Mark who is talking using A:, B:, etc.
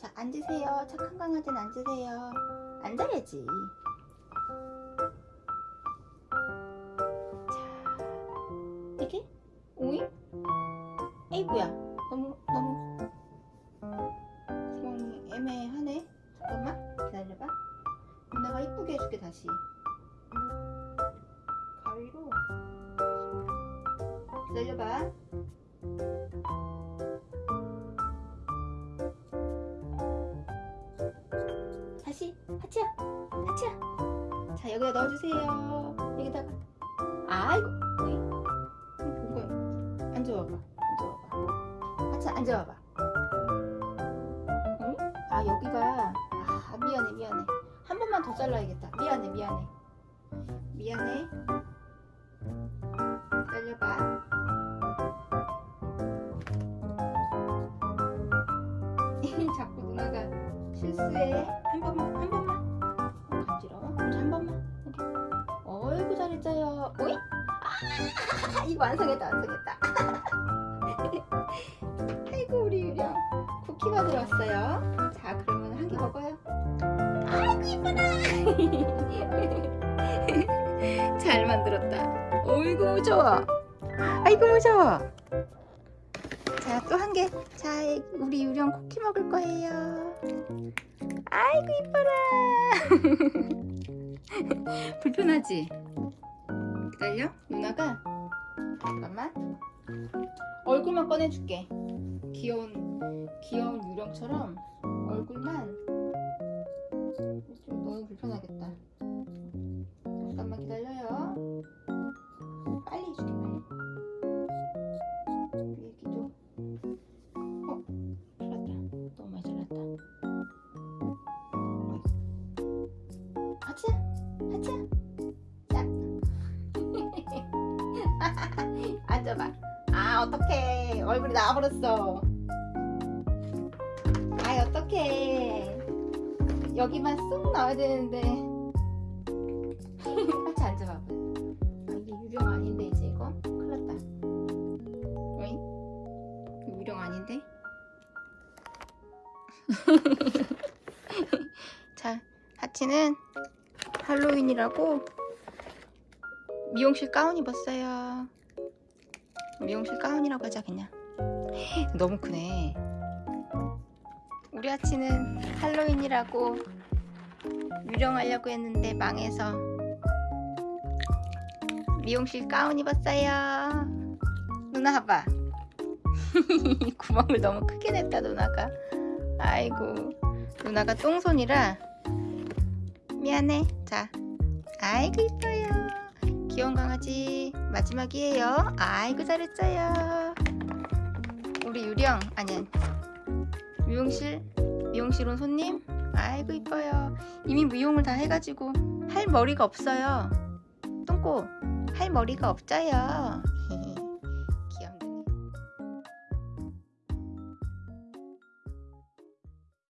A: 자 앉으세요. 착한 강아지는 앉으세요. 앉아야지. 자 이게? 오잉 에이구야? 너무 너무 구멍이 애매하네. 잠깐만 기다려봐. 누나가 이쁘게 해줄게 다시. 가위로. 기다려봐 다시 하치야 하치야. 자 여기다 넣어주세요. 여기다가. 아이고. 어이 이거 앉아와봐. 앉아와봐. 하치야 앉아와봐. 응? 아 여기가. 아 미안해 미안해. 한 번만 더 잘라야겠다. 미안해 미안해. 미안해 실수해. 한 번만 한 번만. 어, 간지러워 자, 한 번만. 여기 어이구 잘했어요. 오이? 아 이거 완성했다 완성했다. 아이고 우리 유령. 쿠키가 들어왔어요. 자 그러면 한 개 먹어요. 아이고 이뻐라 잘 만들었다. 어이구 무서워. 아이고 무서워 자 또 한 개. 자 우리 유령 쿠키 먹을 거예요. 아이고 이뻐라. 불편하지? 기다려. 누나가. 잠깐만. 얼굴만 꺼내줄게. 귀여운 귀여운 유령처럼 얼굴만. 좀 너무 불편하겠다. 잠깐만 기다려요 앉아봐. 아 어떡해. 얼굴이 나와버렸어. 아이 어떡해. 여기만 쑥 나와야 되는데. 하치 앉아봐. 아, 이게 유령 아닌데 이제 이거? 큰일 났다. 어잉? 이거 유령 아닌데? 자 하치는 할로윈이라고 미용실 가운 입었어요 미용실 가운이라고 하자 그냥. 너무 크네. 우리 하치는 할로윈이라고 유령하려고 했는데 망해서 미용실 가운 입었어요. 누나 봐봐. 구멍을 너무 크게 냈다 누나가. 아이고 누나가 똥손이라. 미안해. 자 아이고 이뻐요 귀여운 강아지 마지막이에요. 아이고 잘했어요. 우리 유령 아니 미용실 미용실 온 손님? 아이고 이뻐요. 이미 미용을 다 해가지고 할 머리가 없어요. 똥꼬 할 머리가 없어요